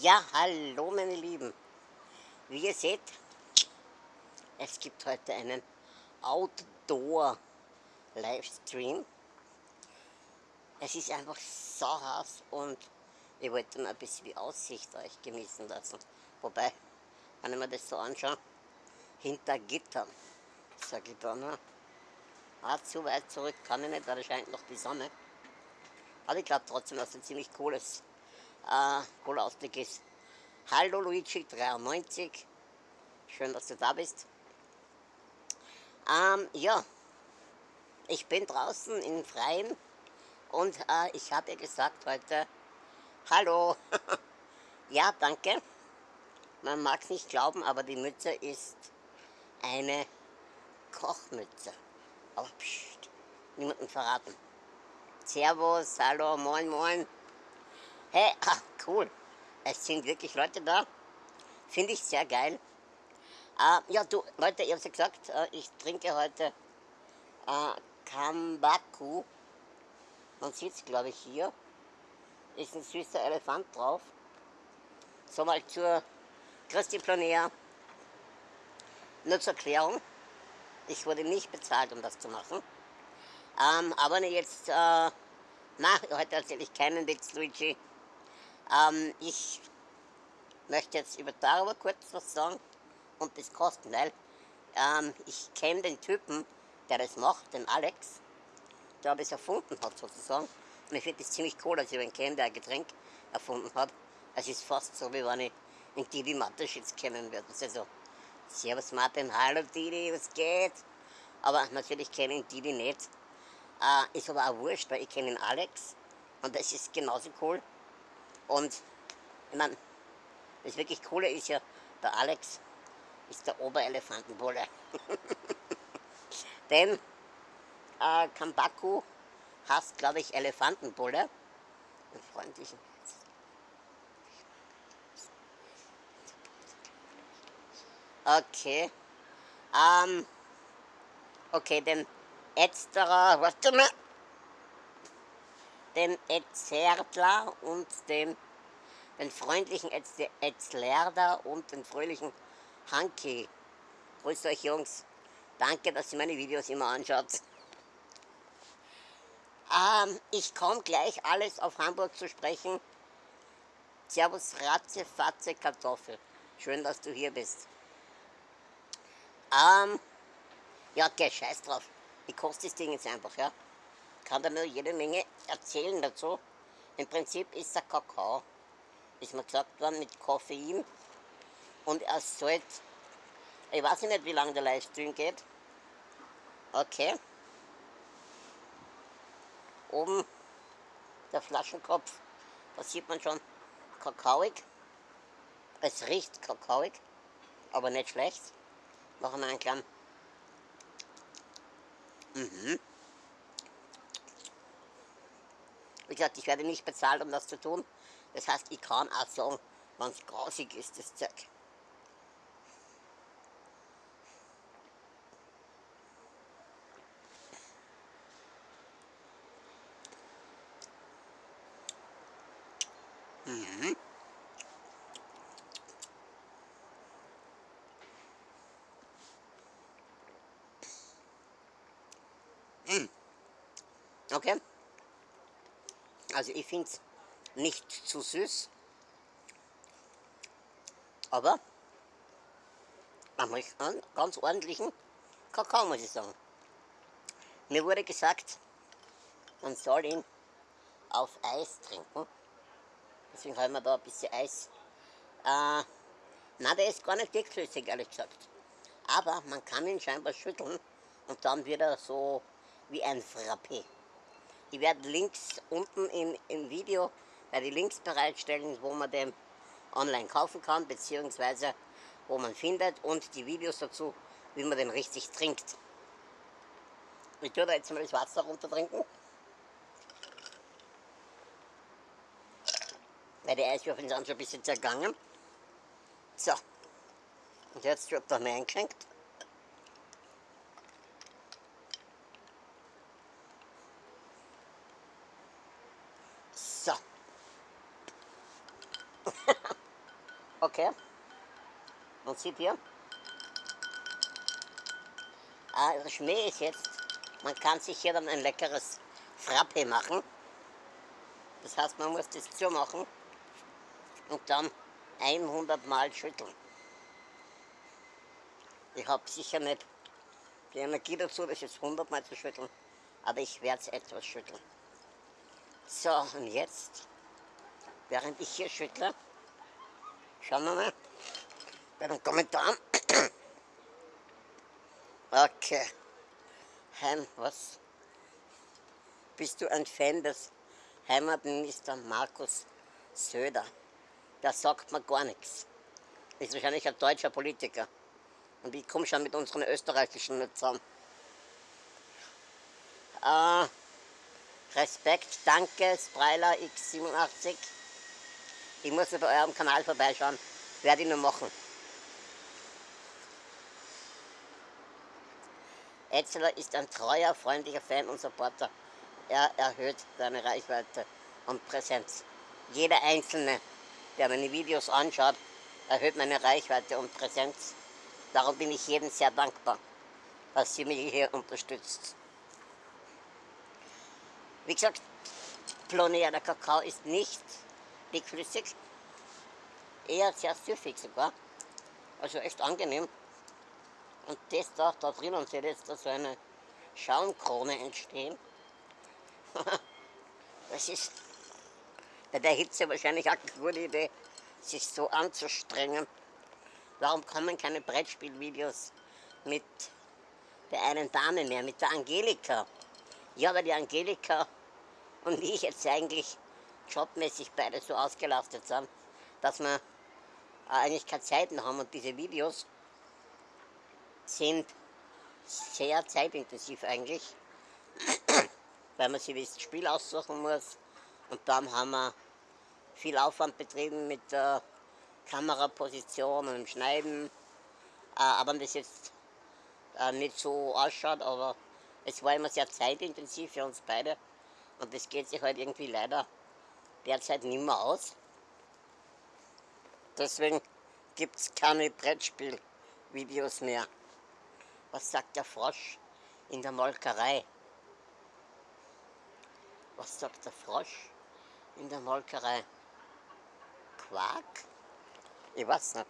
Ja, hallo meine Lieben. Wie ihr seht, es gibt heute einen Outdoor-Livestream. Es ist einfach so heiß und ich wollte mir ein bisschen die Aussicht euch genießen lassen. Wobei, wenn ich mir das so anschaue, hinter Gittern, sage ich da nur, ah, zu weit zurück kann ich nicht, weil da scheint noch die Sonne. Aber ich glaube trotzdem, dass es ein ziemlich cooles, äh, cooler Ausblick ist. Hallo Luigi93, schön, dass du da bist. Ähm, ja, ich bin draußen im Freien und äh, ich habe ihr gesagt heute, hallo, ja, danke. Man mag es nicht glauben, aber die Mütze ist eine Kochmütze. Aber pst, niemanden verraten. Servus, hallo, moin, moin. Hey, ach, cool. Es sind wirklich Leute da. Finde ich sehr geil. Äh, ja, du, Leute, ich habe ja gesagt, äh, ich trinke heute äh, Kambaku. Man sieht es, glaube ich, hier. Ist ein süßer Elefant drauf. So mal zur Christi Planea. Nur zur Erklärung. Ich wurde nicht bezahlt, um das zu machen. Ähm, aber jetzt, äh, na, heute erzähle ich keinen Witz, Luigi. Ähm, ich möchte jetzt über darüber kurz was sagen und das kosten, weil ähm, ich kenne den Typen, der das macht, den Alex, der das erfunden hat sozusagen. Und ich finde das ziemlich cool, dass ich ihn kenne, der ein Getränk erfunden hat. Es ist fast so, wie wenn ich einen Didi Mateschitz kennen würde. Das ist also, Servus Martin, hallo Didi, was geht? Aber natürlich kenne ich Didi nicht. Äh, ist aber auch wurscht, weil ich kenne den Alex und das ist genauso cool. Und ich meine, das wirklich Coole ist ja, der Alex ist der Oberelefantenbulle. Denn äh, Kambaku heißt, glaube ich, Elefantenbulle. Einen freundlichen. Okay. Ähm, okay, den Ätzterer, warte mal, den Etzerdler und den, den freundlichen Etzlerder und den fröhlichen Hanki. Grüßt euch Jungs. Danke, dass ihr meine Videos immer anschaut. Ähm, ich komme gleich alles auf Hamburg zu sprechen. Servus Ratze, Fatze, Kartoffel. Schön, dass du hier bist. Ähm, ja, okay, scheiß drauf. Wie kostet das Ding jetzt einfach, ja? Kann da nur jede Menge erzählen dazu. Im Prinzip ist der Kakao, ist mir gesagt worden, mit Koffein und er sollte, ich weiß nicht, wie lange der Livestream geht. Okay. Oben der Flaschenkopf, da sieht man schon kakaoig. Es riecht kakaoig, aber nicht schlecht. Machen wir einen kleinen. Mhm. Wie gesagt, ich werde nicht bezahlt, um das zu tun. Das heißt, ich kann auch sagen, wenn es grausig ist, das Zeug. Mhm. Mhm. Okay. Also ich finde es nicht zu süß, aber man muss einen ganz ordentlichen Kakao, muss ich sagen. Mir wurde gesagt, man soll ihn auf Eis trinken. Deswegen haben wir da ein bisschen Eis. Äh, nein, der ist gar nicht dickflüssig, ehrlich gesagt. Aber man kann ihn scheinbar schütteln und dann wird er so wie ein Frappé. Ich werde Links unten in, im Video, werde die Links bereitstellen, wo man den online kaufen kann, beziehungsweise wo man findet und die Videos dazu, wie man den richtig trinkt. Ich tue da jetzt mal das Wasser runter trinken. weil die Eiswürfel sind schon ein bisschen zergangen. So, und jetzt wird noch mehr eingeschenkt. So. Okay. Sieht hier, ah, der Schmäh ist jetzt, man kann sich hier dann ein leckeres Frappe machen. Das heißt, man muss das zumachen und dann 100 Mal schütteln. Ich habe sicher nicht die Energie dazu, das jetzt 100 Mal zu schütteln, aber ich werde es etwas schütteln. So, und jetzt, während ich hier schüttle, schauen wir mal bei den Kommentaren. Okay. Heim, was? Bist du ein Fan des Heimatminister Markus Söder? Der sagt mir gar nichts. Ist wahrscheinlich ein deutscher Politiker. Und ich komme schon mit unseren österreichischen nicht zusammen. Äh, Respekt, danke, Spreiler X87. Ich muss bei eurem Kanal vorbeischauen. Werde ich nur machen. Etzeler ist ein treuer, freundlicher Fan und Supporter. Er erhöht seine Reichweite und Präsenz. Jeder Einzelne, der meine Videos anschaut, erhöht meine Reichweite und Präsenz. Darum bin ich jedem sehr dankbar, dass sie mich hier unterstützt. Wie gesagt, Plonea, der Kakao ist nicht dickflüssig, eher sehr süffig sogar. Also echt angenehm. Und das da, da drinnen sieht jetzt da so eine Schaumkrone entstehen. das ist bei der Hitze wahrscheinlich auch eine gute Idee, sich so anzustrengen. Warum kommen keine Brettspielvideos mit der einen Dame mehr, mit der Angelika? Ja, weil die Angelika und ich jetzt eigentlich jobmäßig beide so ausgelastet sind, dass wir eigentlich keine Zeit mehr haben und diese Videos sind sehr zeitintensiv eigentlich, weil man sich das Spiel aussuchen muss und dann haben wir viel Aufwand betrieben mit der Kameraposition und dem Schneiden, äh, aber das jetzt äh, nicht so ausschaut, aber es war immer sehr zeitintensiv für uns beide und das geht sich halt irgendwie leider derzeit nicht mehr aus. Deswegen gibt es keine Brettspielvideos mehr. Was sagt der Frosch in der Molkerei? Was sagt der Frosch in der Molkerei? Quark? Ich weiß nicht.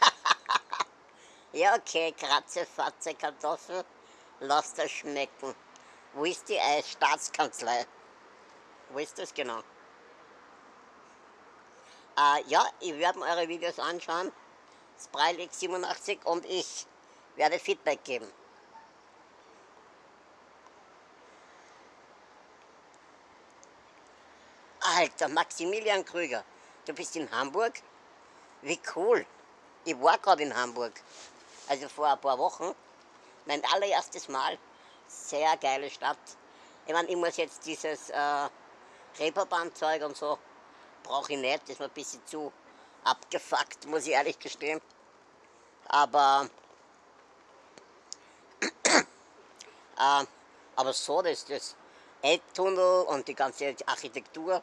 ja, okay, Kratze, Fatze, Kartoffel, lass das schmecken. Wo ist die Staatskanzlei? Wo ist das genau? Äh, ja, ich werde mir eure Videos anschauen, Spreilix 87 und ich werde Feedback geben. Alter, Maximilian Krüger, du bist in Hamburg? Wie cool. Ich war gerade in Hamburg, also vor ein paar Wochen. Mein allererstes Mal. Sehr geile Stadt. Ich meine, ich muss jetzt dieses äh, Reeperbahn-Zeug und so brauche ich nicht, das ist mir ein bisschen zu abgefuckt, muss ich ehrlich gestehen. Aber, äh, aber so, das, das Elbtunnel und die ganze Architektur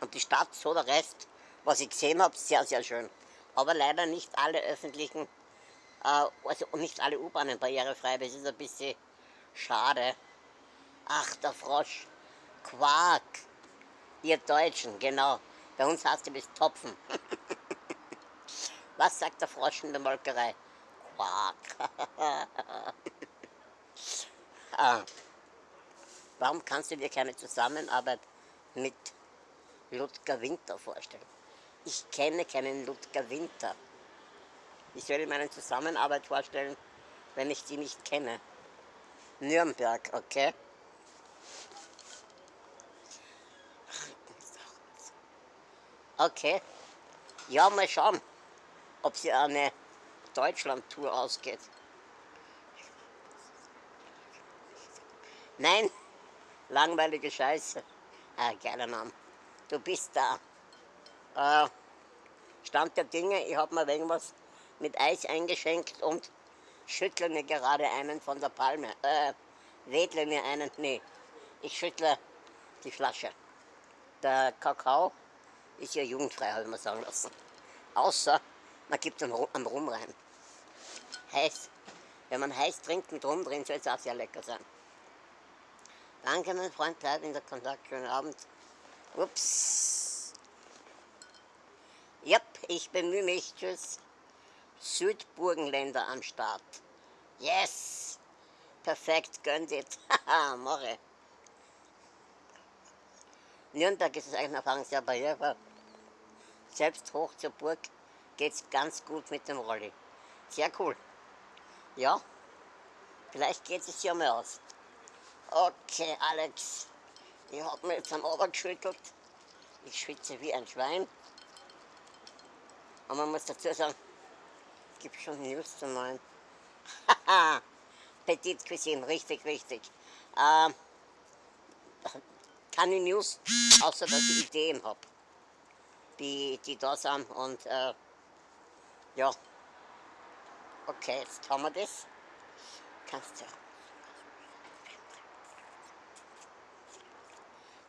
und die Stadt, so der Rest, was ich gesehen habe, sehr, sehr schön. Aber leider nicht alle öffentlichen, äh, also nicht alle U-Bahnen barrierefrei, das ist ein bisschen schade. Ach, der Frosch, Quark. Ihr Deutschen, genau. Bei uns heißt das Topfen. Was sagt der Frosch in der Molkerei? Quark. ah. Warum kannst du dir keine Zusammenarbeit mit Ludger Winter vorstellen? Ich kenne keinen Ludger Winter. Ich soll ihm eine Zusammenarbeit vorstellen, wenn ich die nicht kenne. Nürnberg, okay? Okay. Ja, mal schauen, ob sie eine Deutschland-Tour ausgeht. Nein, langweilige Scheiße. Ah, geiler Name. Du bist da. Äh, Stand der Dinge, ich habe mir irgendwas mit Eis eingeschenkt und schüttle mir gerade einen von der Palme. Äh, wedle mir einen, nee, ich schüttle die Flasche. Der Kakao ist ja jugendfrei, habe ich mir sagen lassen. Außer man gibt einen, einen Rum rein. Heiß. Wenn man heiß trinkt mit Rum drin, soll es auch sehr lecker sein. Danke, mein Freund, bleib in der Kontakt. Schönen Abend. Ups. Yep, ich bemühe mich. Tschüss. Südburgenländer am Start. Yes! Perfekt, gönnt it. Haha, morre. Nürnberg ist es eigentlich Erfahrung sehr barrierefrei. Selbst hoch zur Burg geht es ganz gut mit dem Rolli. Sehr cool. Ja, vielleicht geht es ja mal aus. Okay, Alex, ich habe mir jetzt am Ober geschüttelt. Ich schwitze wie ein Schwein. Und man muss dazu sagen, es gibt schon News zu neuen. Haha, Petit Cuisine, richtig, richtig. Ähm, keine News, außer dass ich Ideen habe, die, die da sind. Und äh, ja, okay, jetzt haben wir das. Kannst du.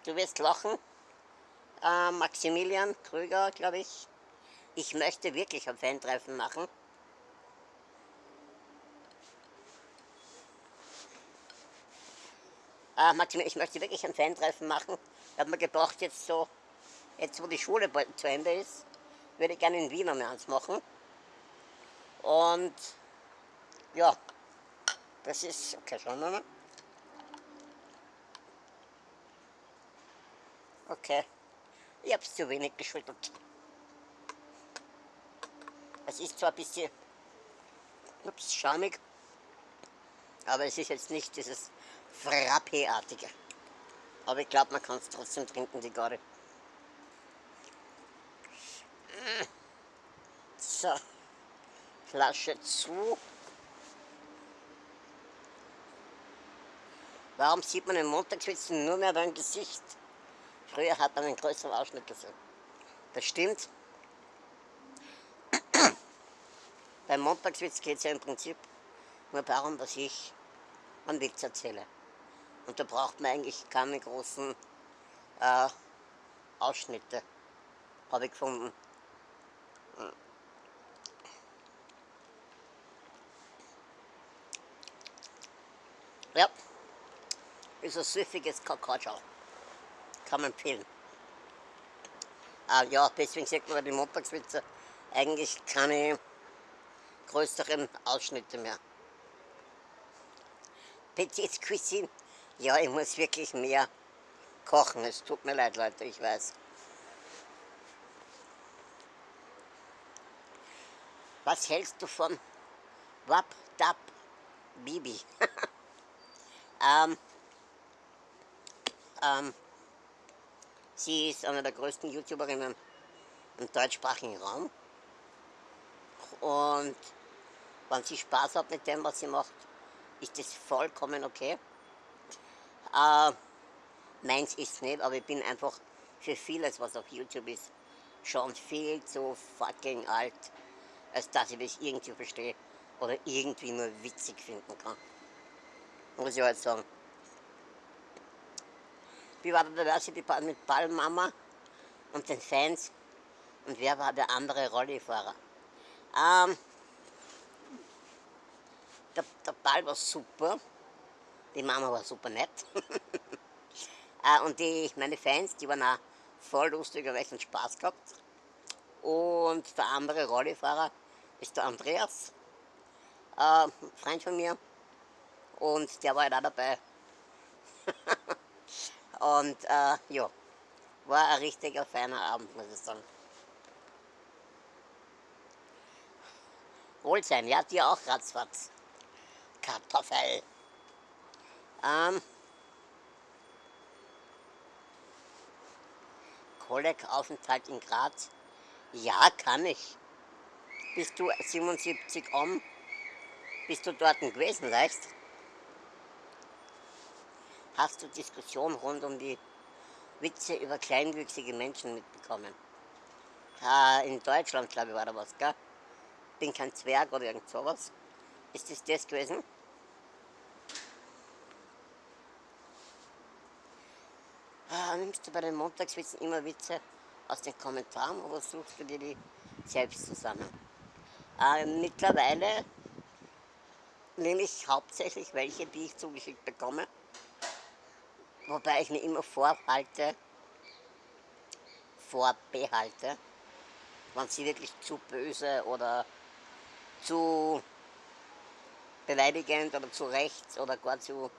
Du wirst lachen. Äh, Maximilian Krüger, glaube ich. Ich möchte wirklich ein Fan-Treffen machen. Äh, Maximilian, ich möchte wirklich ein Fan-Treffen machen. Ich habe mir gedacht, jetzt so, jetzt wo die Schule bald zu Ende ist, würde ich gerne in Wien einmal eins machen. Und ja, das ist, okay, schauen wir mal. Okay, ich habe es zu wenig geschüttelt. Es ist zwar ein bisschen ups, schamig, aber es ist jetzt nicht dieses Frappé-artige. Aber ich glaube, man kann es trotzdem trinken, die Garde. So. Flasche zu. Warum sieht man im Montagswitzen nur mehr beim Gesicht? Früher hat man einen größeren Ausschnitt gesehen. Das stimmt. beim Montagswitz geht es ja im Prinzip nur darum, dass ich einen Witz erzähle. Und da braucht man eigentlich keine großen äh, Ausschnitte, habe ich gefunden. Ja, ist ein süffiges Kakao. Kann man empfehlen. Ah, ja, deswegen sagt man bei den Montagswitze eigentlich keine größeren Ausschnitte mehr. Petit Cuisine, ja, ich muss wirklich mehr kochen. Es tut mir leid, Leute, ich weiß. Was hältst du von Wap Dap Bibi? Ähm, ähm, sie ist eine der größten YouTuberinnen im deutschsprachigen Raum. Und wenn sie Spaß hat mit dem, was sie macht, ist das vollkommen okay. Äh, meins ist nicht, aber ich bin einfach für vieles, was auf YouTube ist, schon viel zu fucking alt, als dass ich das irgendwie verstehe oder irgendwie nur witzig finden kann muss ich halt sagen. Wie war der Diversity mit Ballmama und den Fans und wer war der andere Rollifahrer? Ähm, der, der Ball war super, die Mama war super nett. äh, und die, meine Fans, die waren auch voll lustig und echt Spaß gehabt. Und der andere Rollifahrer ist der Andreas, äh, Freund von mir und der war halt auch dabei. und äh, ja, war ein richtiger feiner Abend, muss ich sagen. Wohlsein, ja, dir auch ratzfatz. Kartoffel. Ähm, Kolleg-Aufenthalt in Graz? Ja, kann ich. Bist du 77 um? Bist du dort gewesen, weißt hast du Diskussionen rund um die Witze über kleinwüchsige Menschen mitbekommen. In Deutschland, glaube ich, war da was, gell? Bin kein Zwerg oder irgend sowas. Ist das das gewesen? Nimmst du bei den Montagswitzen immer Witze aus den Kommentaren oder suchst du dir die selbst zusammen? Äh, mittlerweile nehme ich hauptsächlich welche, die ich zugeschickt bekomme. Wobei ich mir immer vorhalte, vorbehalte, wenn sie wirklich zu böse oder zu beleidigend oder zu rechts oder gar zu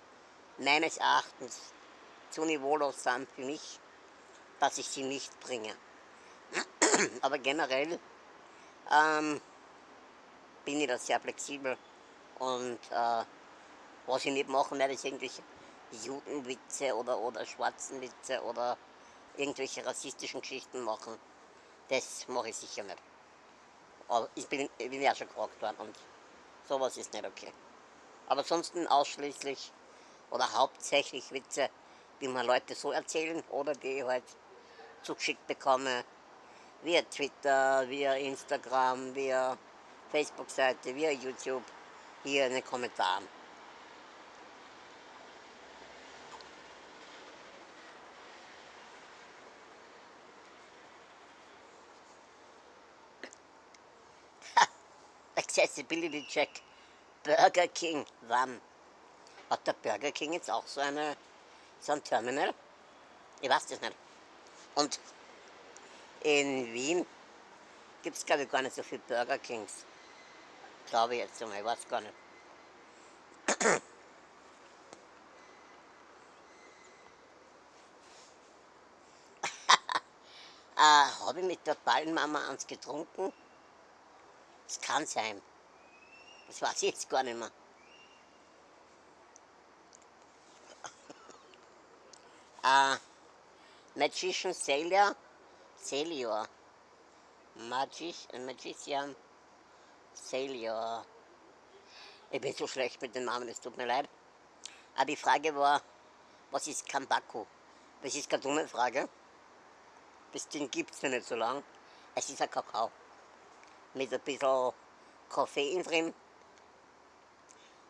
meines Erachtens zu niveaulos sind für mich, dass ich sie nicht bringe. Aber generell ähm, bin ich da sehr flexibel und äh, was ich nicht machen werde, ist irgendwelche Judenwitze oder, oder Schwarzenwitze oder irgendwelche rassistischen Geschichten machen. Das mache ich sicher nicht. Aber ich bin, ich bin ja schon gefragt worden und sowas ist nicht okay. Aber ansonsten ausschließlich oder hauptsächlich Witze, die mir Leute so erzählen oder die ich halt zugeschickt bekomme, via Twitter, via Instagram, via Facebook-Seite, via YouTube, hier in den Kommentaren. Accessibility Check. Burger King, wann? Hat der Burger King jetzt auch so, eine, so ein Terminal? Ich weiß das nicht. Und in Wien gibt es, glaube ich, gar nicht so viele Burger Kings. Glaube ich jetzt einmal, ich weiß gar nicht. äh, Habe ich mit der Ballenmama eins getrunken? Das kann sein. Das weiß ich jetzt gar nicht mehr. uh, Magician Celia, Celior. Magic, Magician Celior. Ich bin so schlecht mit den Namen, es tut mir leid. Aber die Frage war, was ist Kambaku? Das ist keine dumme Frage. Das Ding gibt es ja nicht so lang. Es ist ein Kakao. Mit ein bisschen Koffein drin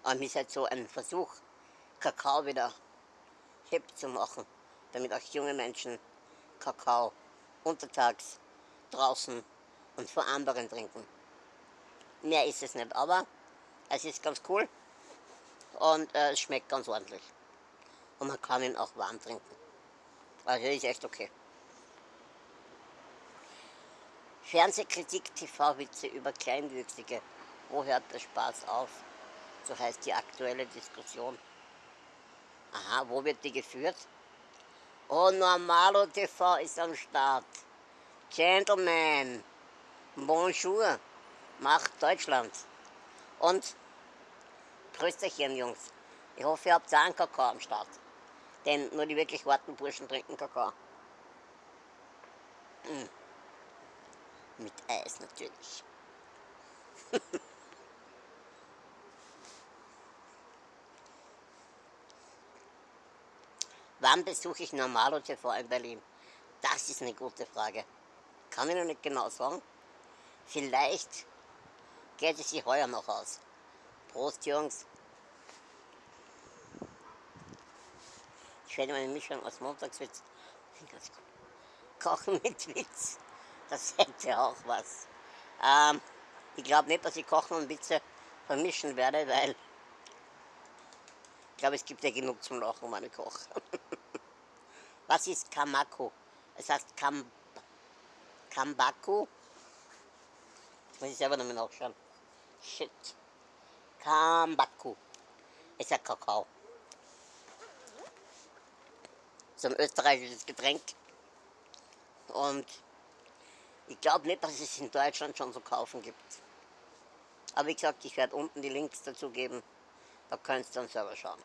und ist halt so ein Versuch, Kakao wieder hip zu machen, damit auch junge Menschen Kakao untertags draußen und vor anderen trinken. Mehr ist es nicht, aber es ist ganz cool und äh, es schmeckt ganz ordentlich. Und man kann ihn auch warm trinken. Also ist echt okay. Fernsehkritik, TV-Witze über Kleinwüchsige. Wo hört der Spaß auf? so heißt die aktuelle Diskussion. Aha, wo wird die geführt? Oh, Normalo TV ist am Start. Gentlemen, bonjour, macht Deutschland. Und Prösterchen, Jungs. Ich hoffe, ihr habt auch einen Kakao am Start. Denn nur die wirklich harten Burschen trinken Kakao. Mm. Mit Eis natürlich. Wann besuche ich Normalo TV in Berlin? Das ist eine gute Frage. Kann ich noch nicht genau sagen. Vielleicht geht es sich heuer noch aus. Prost, Jungs. Ich werde meine Mischung aus Montagswitz. Kochen mit Witz. Das hätte auch was. Ähm, ich glaube nicht, dass ich Kochen und Witze vermischen werde, weil ich glaube, es gibt ja genug zum Lachen, meine Koch. Was ist Kamako? Es heißt Kam Kambaku. Muss ich selber nochmal nachschauen. Shit. Kambaku. Ist ein Kakao. So ein österreichisches Getränk. Und ich glaube nicht, dass es in Deutschland schon zu kaufen gibt. Aber wie gesagt, ich werde unten die Links dazu geben. Da könnt ihr dann selber schauen.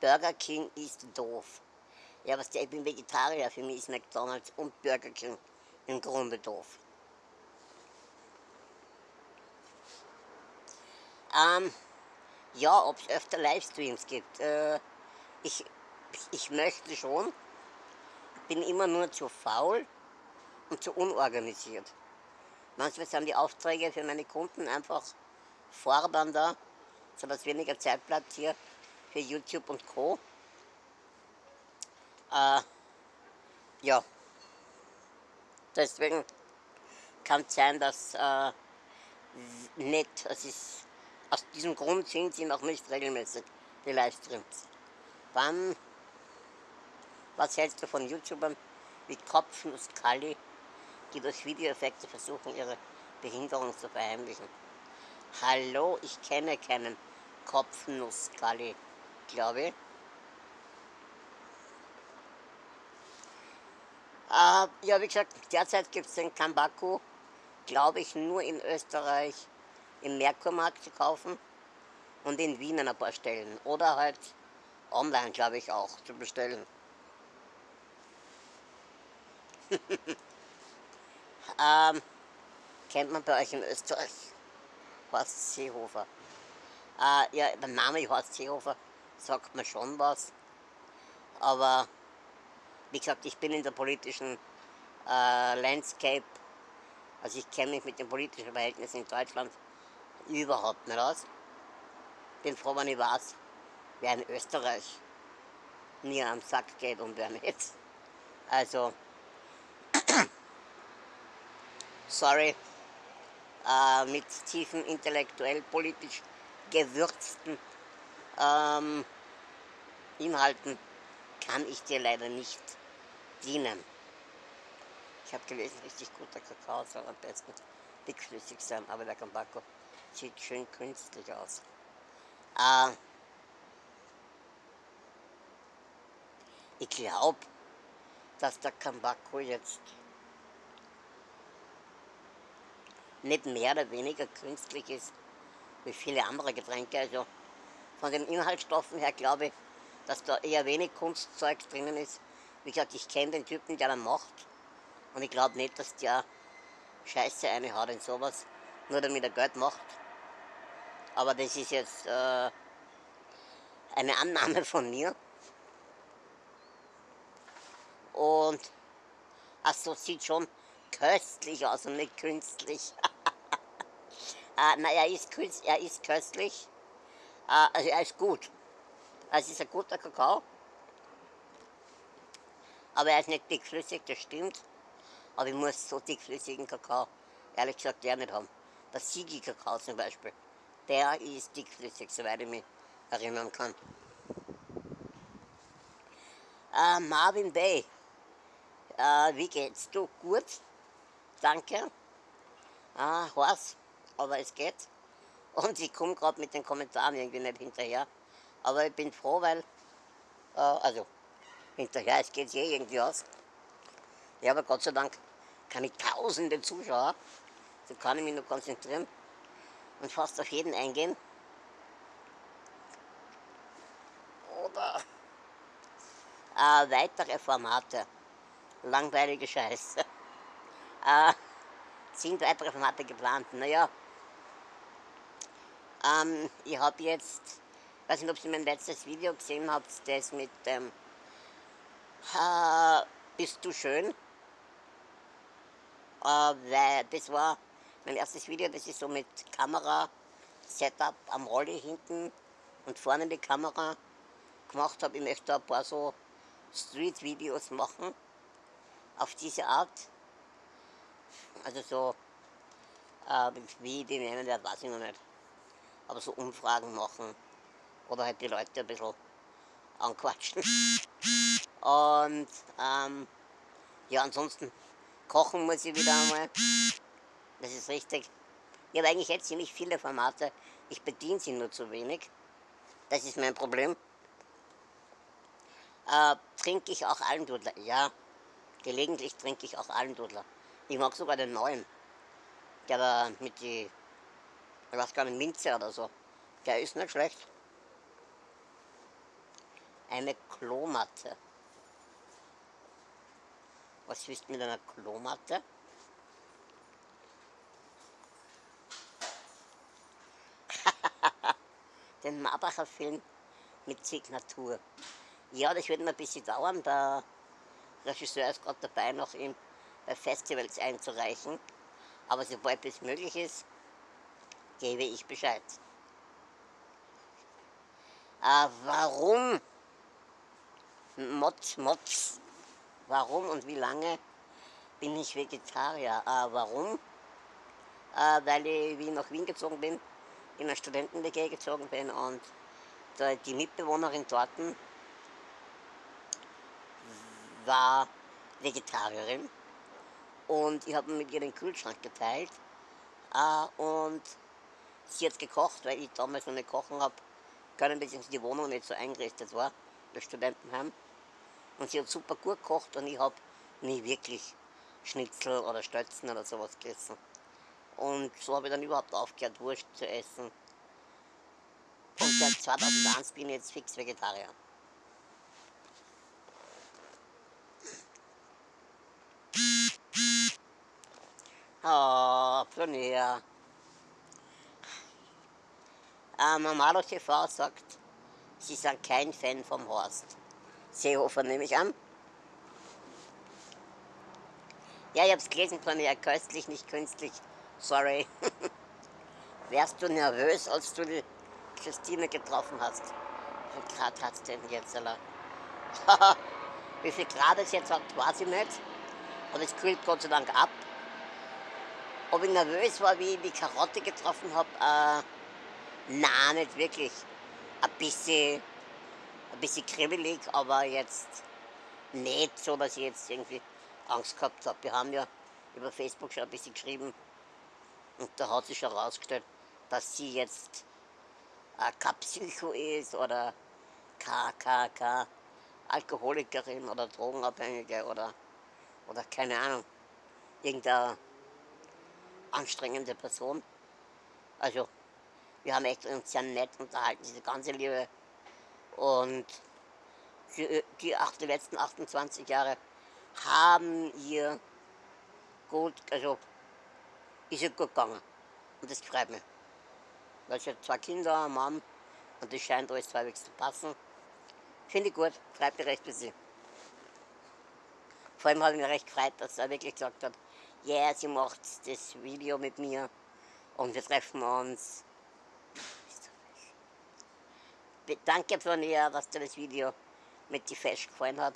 Burger King ist doof. Ja, was der, ich bin Vegetarier, für mich ist McDonalds und Burger King im Grunde doof. Ähm, ja, ob es öfter Livestreams gibt. Äh, ich, ich möchte schon, bin immer nur zu faul und zu unorganisiert. Manchmal sind die Aufträge für meine Kunden einfach fordernder, sodass weniger Zeit bleibt hier für YouTube und Co. Äh, ja. Deswegen kann es sein, dass äh, nicht, es ist, aus diesem Grund sind sie noch nicht regelmäßig, die Livestreams. Wann, was hältst du von YouTubern wie Kopfnuss Kali, die durch Videoeffekte versuchen, ihre Behinderung zu verheimlichen? Hallo, ich kenne keinen Kopfnuss Kali, glaube ich. Äh, ja, wie gesagt, derzeit gibt es den Kambaku, glaube ich, nur in Österreich im Merkurmarkt zu kaufen und in Wien an ein paar Stellen. Oder halt online, glaube ich, auch zu bestellen. ähm, kennt man bei euch in Österreich Horst Seehofer? Äh, ja, der Name Horst Seehofer sagt mir schon was, aber wie gesagt, ich bin in der politischen äh, Landscape, also ich kenne mich mit den politischen Verhältnissen in Deutschland überhaupt nicht aus. Bin froh, wenn ich weiß, wer in Österreich mir am Sack geht und wer nicht. Also, sorry, äh, mit tiefen intellektuell politisch gewürzten ähm, Inhalten kann ich dir leider nicht dienen. Ich habe gelesen, richtig guter Kakao soll am besten dickflüssig sein, aber der Gambako sieht schön künstlich aus. Äh, ich glaube, dass der Kambako jetzt nicht mehr oder weniger künstlich ist wie viele andere Getränke. Also von den Inhaltsstoffen her glaube ich, dass da eher wenig Kunstzeug drinnen ist. Wie gesagt, ich kenne den Typen, der das macht. Und ich glaube nicht, dass der Scheiße eine hat in sowas, nur damit er Geld macht. Aber das ist jetzt äh, eine Annahme von mir. Und achso, sieht schon köstlich aus und nicht künstlich. äh, na, er ist, er ist köstlich. Äh, also er ist gut. Es ist ein guter Kakao. Aber er ist nicht dickflüssig, das stimmt. Aber ich muss so dickflüssigen Kakao, ehrlich gesagt, nicht haben. Der Sigi-Kakao zum Beispiel, der ist dickflüssig, soweit ich mich erinnern kann. Äh, Marvin Bay, äh, wie geht's du? Gut? Danke. Ah, was? Aber es geht. Und ich komme gerade mit den Kommentaren irgendwie nicht hinterher. Aber ich bin froh, weil, äh, also hinterher, es geht eh irgendwie aus. Ja, aber Gott sei Dank kann ich tausende Zuschauer, so kann ich mich nur konzentrieren und fast auf jeden eingehen. Oder äh, weitere Formate, langweilige Scheiße. äh, sind weitere Formate geplant? Naja, ähm, ich habe jetzt weiß nicht, ob ihr mein letztes Video gesehen habt, das mit dem äh, Bist du schön? Äh, weil das war mein erstes Video, das ich so mit Kamera, Setup am Rolli hinten und vorne die Kamera gemacht habe. Ich möchte ein paar so Street-Videos machen, auf diese Art. Also so, äh, wie die nennen, das weiß ich noch nicht. Aber so Umfragen machen oder halt die Leute ein bisschen anquatschen. Und ähm, ja, ansonsten kochen muss ich wieder einmal. Das ist richtig. Ich habe eigentlich jetzt ziemlich viele Formate. Ich bediene sie nur zu wenig. Das ist mein Problem. Äh, trinke ich auch Almdudler? Ja, gelegentlich trinke ich auch Almdudler. Ich mag sogar den neuen. Der war mit die, ich weiß gar nicht, Minze oder so. Der ist nicht schlecht eine Klomatte. Was du mit einer Klomatte? Den Marbacher Film mit Signatur. Ja, das wird noch ein bisschen dauern. Der Regisseur ist gerade dabei, noch ihn bei Festivals einzureichen. Aber sobald es möglich ist, gebe ich Bescheid. Äh, warum Motz, Motz. Warum und wie lange bin ich Vegetarier? Äh, warum? Äh, weil ich, wie ich nach Wien gezogen bin, in eine Studenten-WG gezogen bin und die Mitbewohnerin dort war Vegetarierin und ich habe mit ihr den Kühlschrank geteilt äh, und sie hat gekocht, weil ich damals noch nicht kochen habe können, beziehungsweise die Wohnung nicht so eingerichtet war, das Studentenheim. Und sie hat super gut gekocht und ich habe nie wirklich Schnitzel oder Stötzen oder sowas gegessen. Und so habe ich dann überhaupt aufgehört, Wurst zu essen. Und seit 2001 bin ich jetzt fix Vegetarier. Oh, Pionnier. Äh, Mamado TV sagt, sie sind kein Fan vom Horst. Seehofer nehme ich an. Ja, ich hab's gelesen, Pionnier, köstlich, nicht künstlich. Sorry. Wärst du nervös, als du die Christine getroffen hast? Wie viel Grad hat's denn jetzt, oder? Wie viel Grad es jetzt hat, weiß ich nicht. Und es kühlt Gott sei Dank ab. Ob ich nervös war, wie ich die Karotte getroffen habe, äh, nein, nicht wirklich. Ein bisschen, ein bisschen kribbelig, aber jetzt nicht so, dass ich jetzt irgendwie Angst gehabt habe. Wir haben ja über Facebook schon ein bisschen geschrieben und da hat sich herausgestellt, dass sie jetzt äh, kein Psycho ist oder KKK, Alkoholikerin oder Drogenabhängige oder, oder keine Ahnung, irgendeine anstrengende Person. Also, wir haben echt uns sehr nett unterhalten, diese ganze Liebe. Und die, die, die letzten 28 Jahre haben ihr gut, also ist ihr gut gegangen. Und das freut mich. Weil sie hat zwei Kinder, einen Mann und das scheint alles halbwegs zu passen. Finde ich gut, freut mich recht für sie. Vor allem habe ich mich recht gefreut, dass er wirklich gesagt hat, ja, yeah, sie macht das Video mit mir und wir treffen uns. Danke von ihr, dass dir das Video mit die Fest gefallen hat.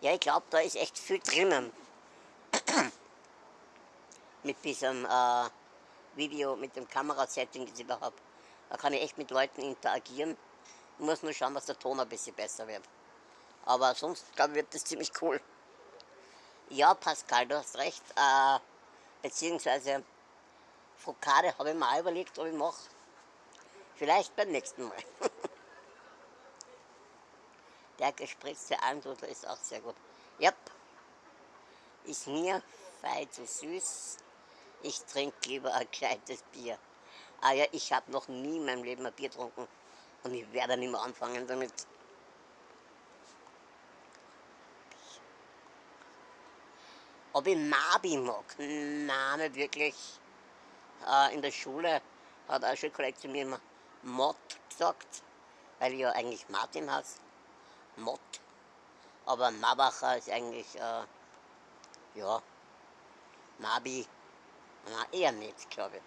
Ja, ich glaube, da ist echt viel drinnen. Mit diesem äh, Video, mit dem Kamerasetting, das ich da habe. Da kann ich echt mit Leuten interagieren. Ich muss nur schauen, dass der Ton ein bisschen besser wird. Aber sonst, glaube ich, wird das ziemlich cool. Ja, Pascal, du hast recht. Äh, beziehungsweise Fokade habe ich mal überlegt, ob ich mache. Vielleicht beim nächsten Mal. Der gespritzte Almdudel ist auch sehr gut. Yep. Ist mir fei zu süß. Ich trinke lieber ein gescheites Bier. Ah ja, ich habe noch nie in meinem Leben ein Bier getrunken. Und ich werde nicht mehr anfangen damit. Ob ich Mabi mag? Nein, nicht wirklich. Äh, in der Schule hat ein Schulkollege zu mir immer Mott gesagt, weil ich ja eigentlich Martin heiße. Mott. Aber Mabacher ist eigentlich, äh, ja, Mabi, na, eher nicht, glaube ich.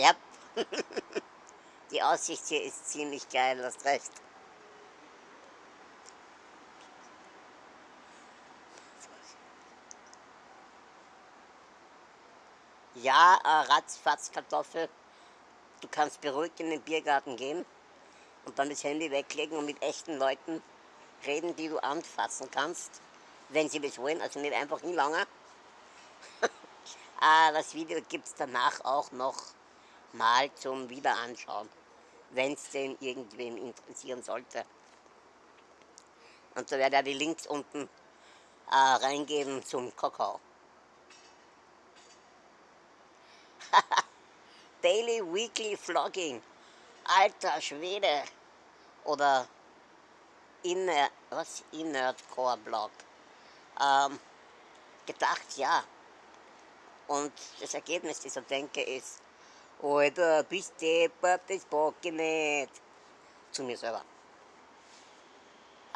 Ja, die Aussicht hier ist ziemlich geil, hast recht. Ja, äh, ratzfatz Kartoffel. Du kannst beruhigt in den Biergarten gehen und dann das Handy weglegen und mit echten Leuten reden, die du anfassen kannst, wenn sie das wollen, also nicht einfach nie lange. äh, das Video gibt es danach auch noch mal zum Wiederanschauen, wenn es den irgendwen interessieren sollte. Und da werde ich die Links unten äh, reingeben zum Kakao. Daily Weekly Vlogging. Alter Schwede. Oder Inner, was? Inerdcore Blog. Ähm, gedacht, ja. Und das Ergebnis dieser Denke ist, Alter, bist deppert, das bock ich nicht. Zu mir selber.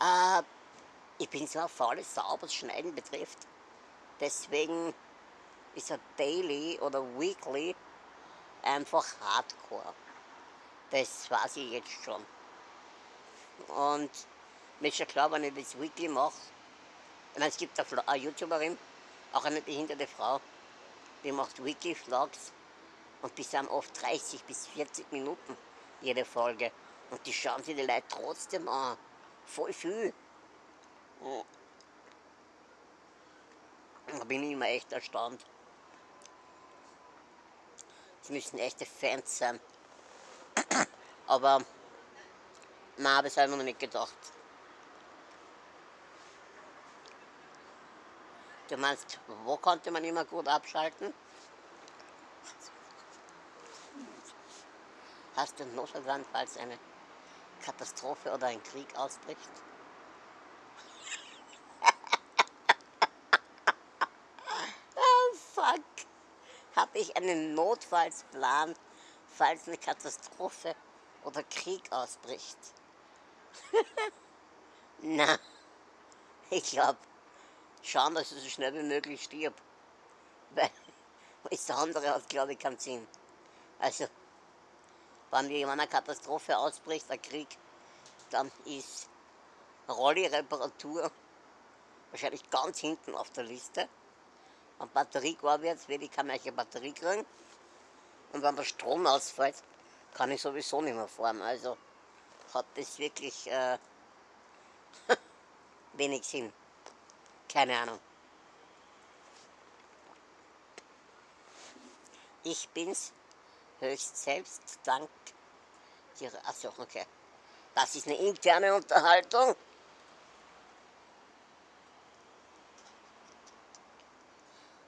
Äh, ich bin so eine faule Sau, was Schneiden betrifft. Deswegen ist ein Daily oder Weekly einfach Hardcore. Das weiß ich jetzt schon. Und mir ist schon klar, wenn ich das Weekly mache, ich meine, es gibt eine YouTuberin, auch eine behinderte Frau, die macht Weekly Vlogs und die sind oft 30 bis 40 Minuten jede Folge. Und die schauen sich die Leute trotzdem an. Voll viel. Da bin ich immer echt erstaunt. Sie müssen echte Fans sein. Aber nein, das habe ich mir noch nicht gedacht. Du meinst, wo konnte man immer gut abschalten? Hast du Notfall, falls eine Katastrophe oder ein Krieg ausbricht? oh fuck! Habe ich einen Notfallsplan, falls eine Katastrophe oder Krieg ausbricht? Na, ich glaube, schauen, dass ich so schnell wie möglich stirb. Weil das andere hat, glaube ich, keinen Sinn. Also, wenn jemand eine Katastrophe ausbricht, ein Krieg, dann ist Rolli-Reparatur wahrscheinlich ganz hinten auf der Liste. Wenn Batterie gar wird, will ich keine Batterie kriegen. Und wenn der Strom ausfällt, kann ich sowieso nicht mehr fahren. Also hat das wirklich äh, wenig Sinn. Keine Ahnung. Ich bin's höchst selbst dank ihrer. Achso, okay. Das ist eine interne Unterhaltung.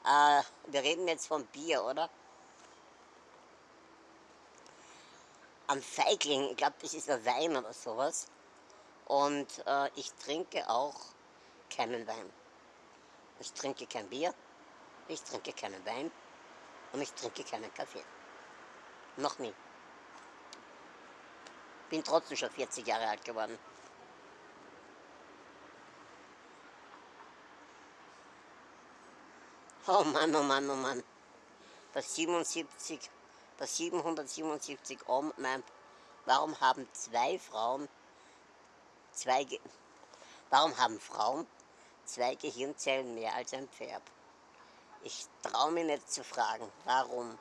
Äh, wir reden jetzt vom Bier, oder? Am Feigling, ich glaube, das ist ein Wein oder sowas. Und äh, ich trinke auch keinen Wein. Ich trinke kein Bier, ich trinke keinen Wein und ich trinke keinen Kaffee. Noch nie. Bin trotzdem schon 40 Jahre alt geworden. Oh Mann, oh Mann, oh Mann. Das 77, das 777 Ohm meint, warum haben zwei Frauen zwei, warum haben Frauen zwei Gehirnzellen mehr als ein Pferd. Ich traue mich nicht zu fragen, warum.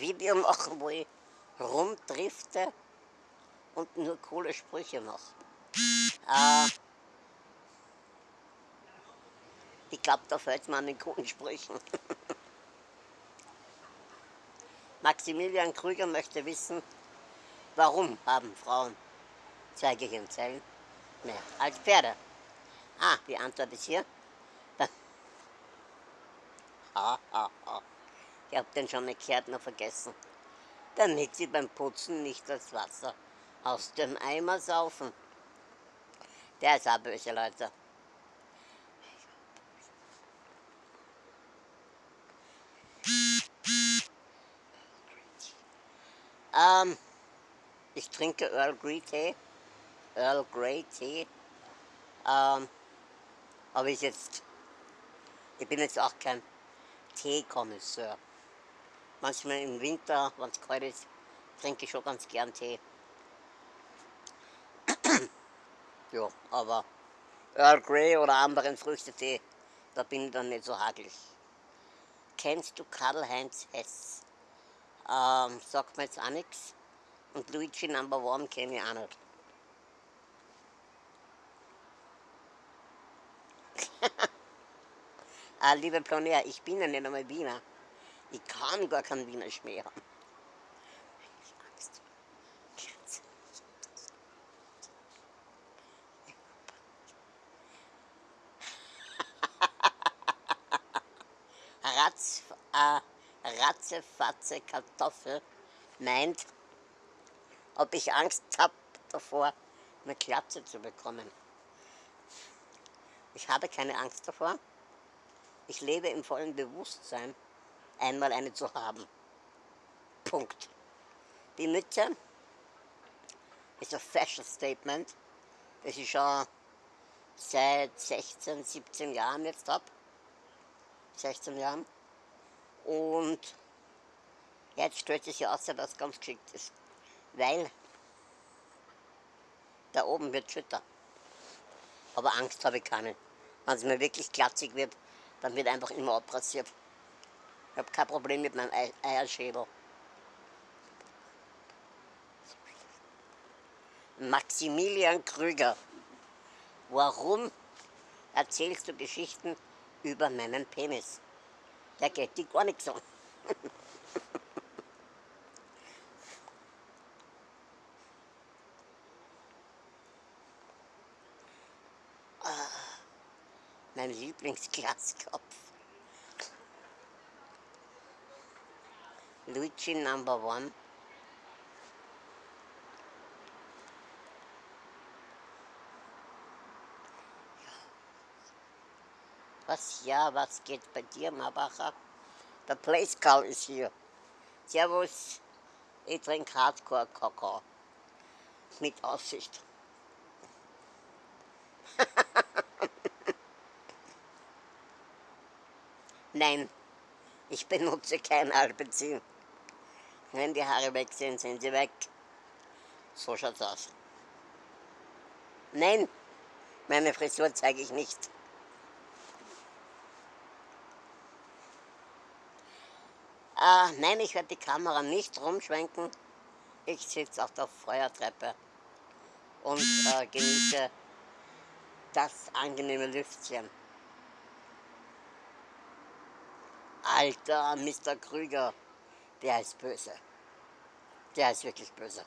Video machen, wo ich rumdrifte und nur coole Sprüche mache. Äh, ich glaube, da fällt mir an den coolen Sprüchen. Maximilian Krüger möchte wissen, warum haben Frauen zwei Gehirnzellen mehr als Pferde? Ah, die Antwort ist hier. ha, ha, ha. Ich habe den schon eine Kärtner vergessen. Damit sie beim Putzen nicht das Wasser aus dem Eimer saufen. Der ist auch böse, Leute. Ähm, ich trinke Earl Grey Tee. Earl Grey Tee. Ähm, aber ich jetzt, ich bin jetzt auch kein Teekonnoisseur. Manchmal im Winter, wenn es kalt ist, trinke ich schon ganz gern Tee. Ja, aber Earl Grey oder anderen Früchtetee, da bin ich dann nicht so hagelig. Kennst du Karl-Heinz Hess? Ähm, sagt mir jetzt auch nichts. Und Luigi Number One kenne ich auch nicht. ah, liebe Plonär, ich bin ja nicht einmal Wiener. Ich kann gar keinen Wiener Schmäh haben. Ratz, äh, Ratzefatze Kartoffel meint, ob ich Angst habe davor, eine Klatze zu bekommen. Ich habe keine Angst davor. Ich lebe im vollen Bewusstsein, einmal eine zu haben. Punkt. Die Mütze ist ein Fashion Statement, das ich schon seit 16, 17 Jahren jetzt habe. 16 Jahren. Und jetzt stellt sich aus, dass das ganz geschickt ist. Weil da oben wird schütter. Aber Angst habe ich keine. Wenn es mir wirklich glatzig wird, dann wird einfach immer abrasiert. Ich habe kein Problem mit meinem Eierschädel. Maximilian Krüger, warum erzählst du Geschichten über meinen Penis? Der geht dir gar nichts an. mein Lieblingsglaskopf. Luigi Number One. Was ja, was geht bei dir, Mabacher? Der Place Call ist hier. Servus, ich trinke Hardcore Kakao. Mit Aussicht. Nein, ich benutze kein Alpenzin. Wenn die Haare weg sind, sind sie weg. So schaut's aus. Nein, meine Frisur zeige ich nicht. Äh, nein, ich werde die Kamera nicht rumschwenken. Ich sitze auf der Feuertreppe und äh, genieße das angenehme Lüftchen. Alter, Mr. Krüger, der ist böse. Der ist wirklich böse.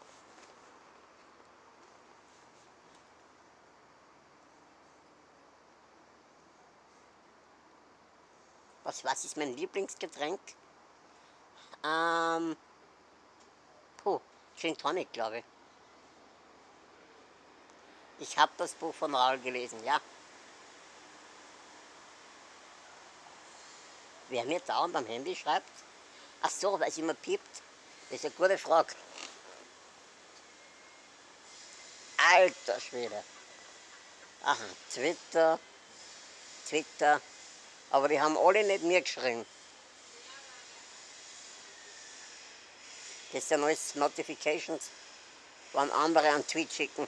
Was, was ist mein Lieblingsgetränk? Ähm, puh, Gin Tonic, glaube ich. Ich habe das Buch von Raul gelesen, ja. Wer mir dauernd am Handy schreibt? Ach so, weil es immer piept. Das ist eine gute Frage. Alter Schwede. Aha, Twitter, Twitter. Aber die haben alle nicht mir geschrieben. Das sind alles Notifications, wann andere an Tweet schicken.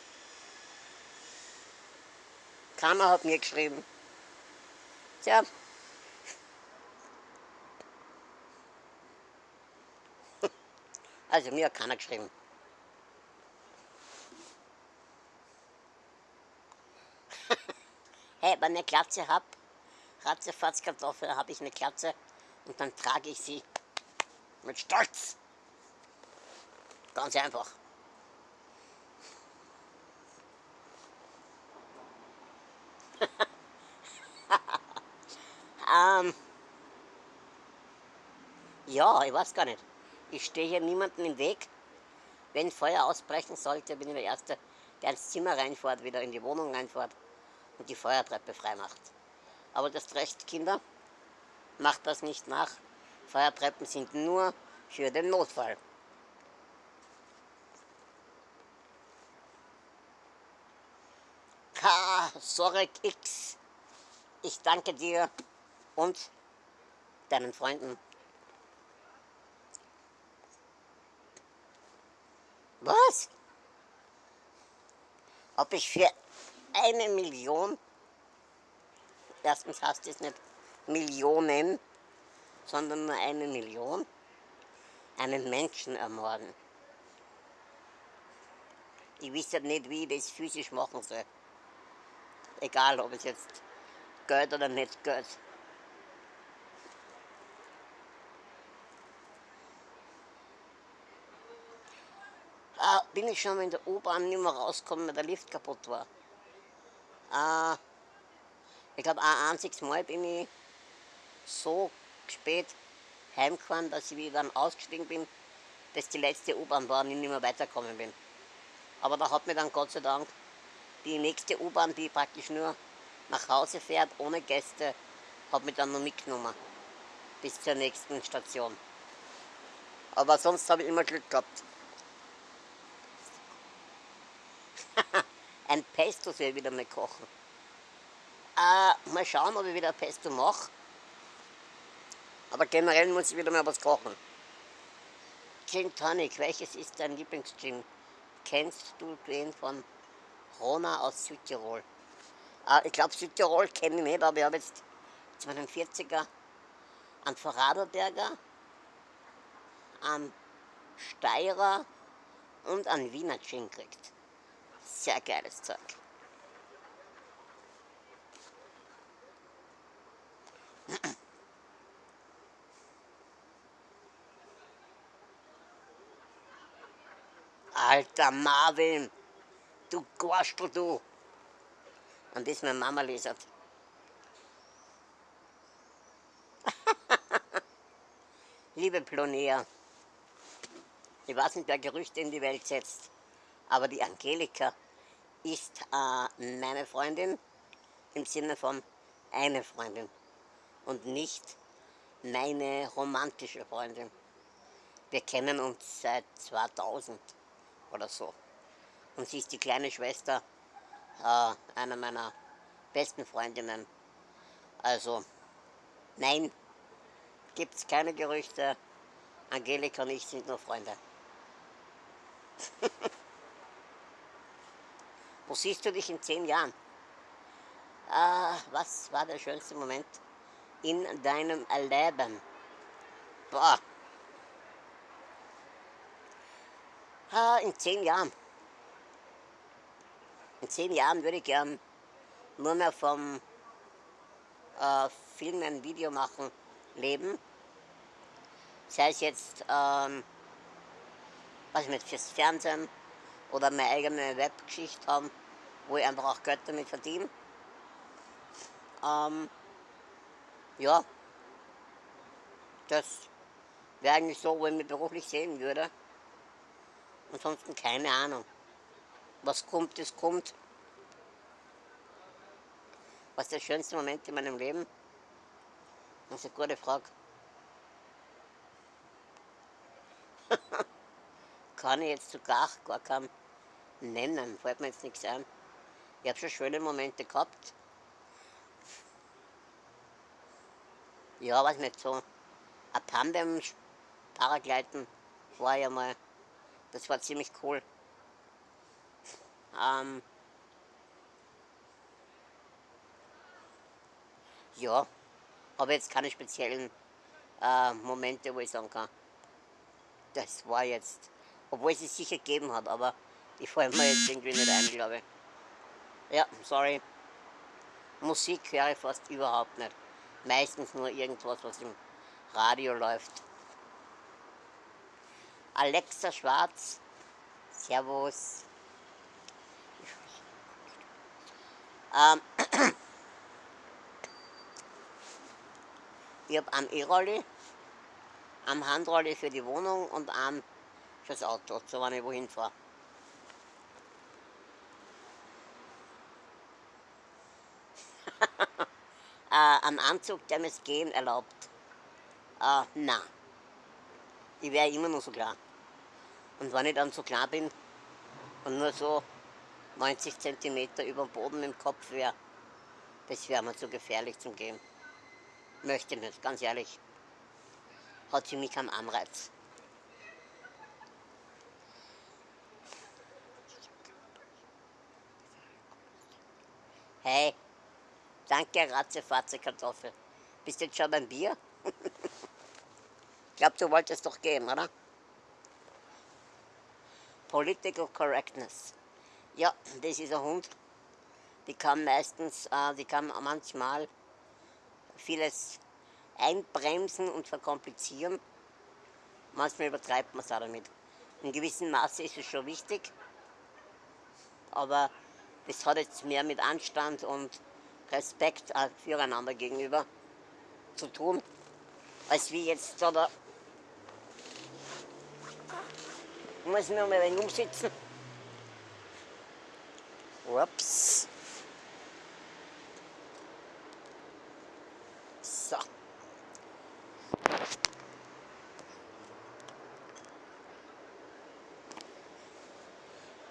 Keiner hat mir geschrieben. Tja, Also mir hat keiner geschrieben. hey, wenn ich eine Glatze habe, Ratzefatzkartoffel, habe ich eine Glatze und dann trage ich sie mit Stolz. Ganz einfach. ähm, ja, ich weiß gar nicht. Ich stehe hier niemandem im Weg. Wenn Feuer ausbrechen sollte, bin ich der Erste, der ins Zimmer reinfährt, wieder in die Wohnung reinfährt und die Feuertreppe freimacht. Aber das Recht, Kinder, macht das nicht nach. Feuertreppen sind nur für den Notfall. K. Sorek X, ich danke dir und deinen Freunden Was? Ob ich für eine Million, erstens heißt es nicht Millionen, sondern nur eine Million, einen Menschen ermorden. Ich wüsste nicht, wie ich das physisch machen soll. Egal, ob es jetzt Geld oder nicht Geld. äh, bin ich schon in der U-Bahn nicht mehr rausgekommen, weil der Lift kaputt war. Äh, ich glaube, ein einziges Mal bin ich so spät heimgefahren, dass ich wieder ausgestiegen bin, dass die letzte U-Bahn war und ich nicht mehr weitergekommen bin. Aber da hat mir dann Gott sei Dank die nächste U-Bahn, die praktisch nur nach Hause fährt, ohne Gäste, hat mich dann noch mitgenommen bis zur nächsten Station. Aber sonst habe ich immer Glück gehabt. Ein Pesto soll ich wieder mal kochen. Äh, mal schauen, ob ich wieder Pesto mache. Aber generell muss ich wieder mal was kochen. Gin Tonic, welches ist dein Lieblingsgin? Kennst du den von Rona aus Südtirol? Äh, ich glaube Südtirol kenne ich nicht, aber ich habe jetzt 42er an Vorarlberger, an Steirer und an Wiener Gin gekriegt. Sehr geiles Zeug. Alter Marvin, du Gorstel, du. Und das meine Mama lesert. Liebe Plonea, ich weiß nicht, wer Gerüchte in die Welt setzt, aber die Angelika ist äh, meine Freundin im Sinne von eine Freundin und nicht meine romantische Freundin. Wir kennen uns seit 2000 oder so. Und sie ist die kleine Schwester äh, einer meiner besten Freundinnen. Also, nein, gibt es keine Gerüchte. Angelika und ich sind nur Freunde. Wo siehst du dich in zehn Jahren? Ah, was war der schönste Moment in deinem Leben? Boah. Ah, in zehn Jahren. In zehn Jahren würde ich gern nur mehr vom äh, Filmen, Video machen, leben. Sei es jetzt, ähm, was mit fürs Fernsehen, oder meine eigene Webgeschichte haben, wo ich einfach auch Geld damit verdiene. Ähm, ja, das wäre eigentlich so, wo ich mich beruflich sehen würde. Ansonsten keine Ahnung. Was kommt, das kommt. Was ist der schönste Moment in meinem Leben? Das ist eine gute Frage. kann ich jetzt sogar gar keinen nennen, fällt mir jetzt nichts ein. Ich habe schon schöne Momente gehabt. Ja, weiß nicht, so ein Tandem Paragleiten war ja mal, das war ziemlich cool. Ähm, ja, aber jetzt keine speziellen äh, Momente, wo ich sagen kann, das war jetzt obwohl es es sicher gegeben hat, aber die fallen mir jetzt irgendwie nicht ein, glaube ich. Ja, sorry. Musik höre ich fast überhaupt nicht. Meistens nur irgendwas, was im Radio läuft. Alexa Schwarz, Servus. Ähm, ich habe einen E-Rolli, einen Handrolli für die Wohnung und einen fürs Auto, so wenn ich wohin fahre. äh, ein Anzug, der mir das Gehen erlaubt. Äh, na. Ich wäre immer nur so klar. Und wenn ich dann so klar bin und nur so 90 cm über dem Boden im Kopf wäre, das wäre mir zu gefährlich zum Gehen. Möchte nicht, ganz ehrlich. Hat für mich keinen Anreiz. Hey, danke Ratzefatze Kartoffel. Bist du jetzt schon beim Bier? ich glaube, du wolltest doch gehen, oder? Political Correctness. Ja, das ist ein Hund. Die kann meistens, äh, die kann manchmal vieles einbremsen und verkomplizieren. Manchmal übertreibt man es auch damit. In gewissem Maße ist es schon wichtig, aber das hat jetzt mehr mit Anstand und Respekt füreinander gegenüber zu tun, als wie jetzt da da ich muss mir mal ein wenig umsitzen. Ups. So.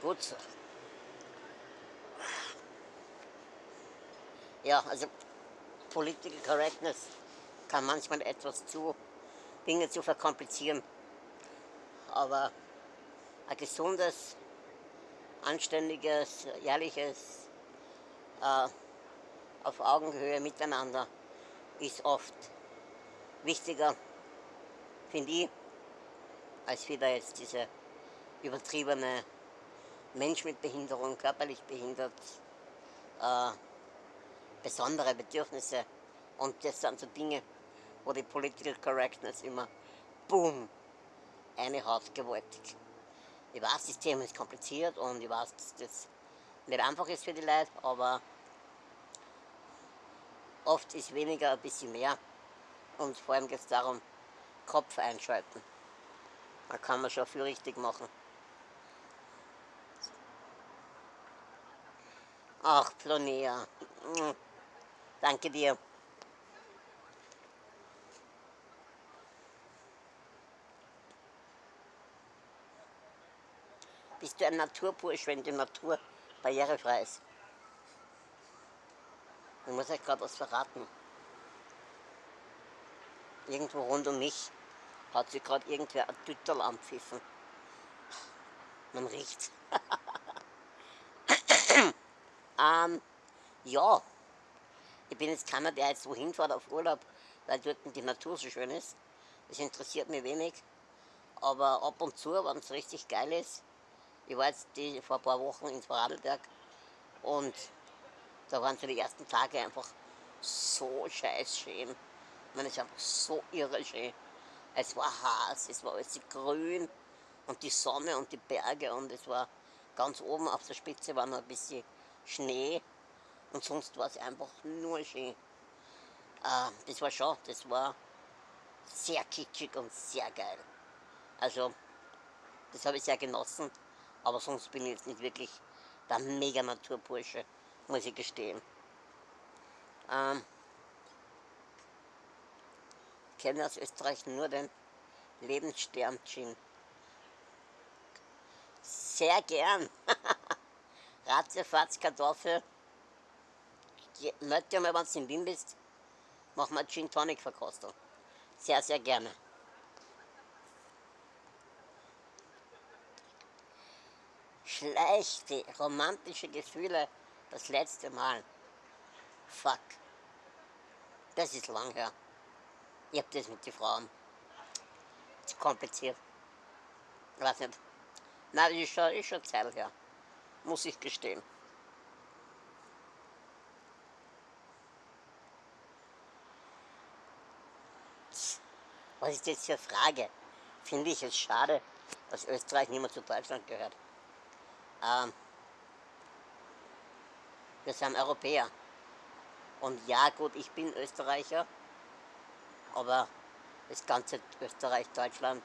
Gut so. Ja, also Political Correctness kann manchmal etwas zu Dinge zu verkomplizieren. Aber ein gesundes, anständiges, ehrliches, äh, auf Augenhöhe miteinander ist oft wichtiger, finde ich, als wieder jetzt diese übertriebene Mensch mit Behinderung, körperlich behindert, äh, besondere Bedürfnisse. Und das sind so Dinge, wo die Political Correctness immer, boom, eine Haut gewaltig. Ich weiß, das Thema ist kompliziert und ich weiß, dass das nicht einfach ist für die Leute, aber oft ist weniger ein bisschen mehr. Und vor allem geht es darum, Kopf einschalten. Da kann man schon viel richtig machen. Ach, Plonea. Danke dir. Bist du ein Naturbursch, wenn die Natur barrierefrei ist? Ich muss euch gerade was verraten. Irgendwo rund um mich hat sich gerade irgendwer ein Tüttel anpfiffen. Man riecht. ähm, ja, ich bin jetzt keiner, der jetzt wohin fährt auf Urlaub, weil dort die Natur so schön ist. Das interessiert mich wenig. Aber ab und zu, wenn es richtig geil ist, ich war jetzt die, vor ein paar Wochen in Vorarlberg und da waren so die ersten Tage einfach so scheiß schön. Es ist einfach so irre schön. Es war heiß, es war alles grün und die Sonne und die Berge und es war ganz oben auf der Spitze war noch ein bisschen Schnee und sonst war es einfach nur schön. Äh, das war schon, das war sehr kitschig und sehr geil. Also, das habe ich sehr genossen. Aber sonst bin ich jetzt nicht wirklich der Mega-Naturbursche, muss ich gestehen. Ähm, ich kenne aus Österreich nur den Lebensstern-Gin. Sehr gern. Ratzefatz, Kartoffel. Mal, wenn du in Wien bist, mach mal Gin Tonic Verkostung. Sehr, sehr gerne. schlechte, romantische Gefühle das letzte Mal. Fuck. Das ist lang her. Ich hab das mit den Frauen. Zu kompliziert. Ich weiß nicht. Nein, das ist schon, ist schon Zeit her. Muss ich gestehen. Was ist jetzt für eine Frage? Finde ich es schade, dass Österreich nicht mehr zu Deutschland gehört. Ähm, wir sind Europäer. Und ja gut, ich bin Österreicher, aber das ganze Österreich, Deutschland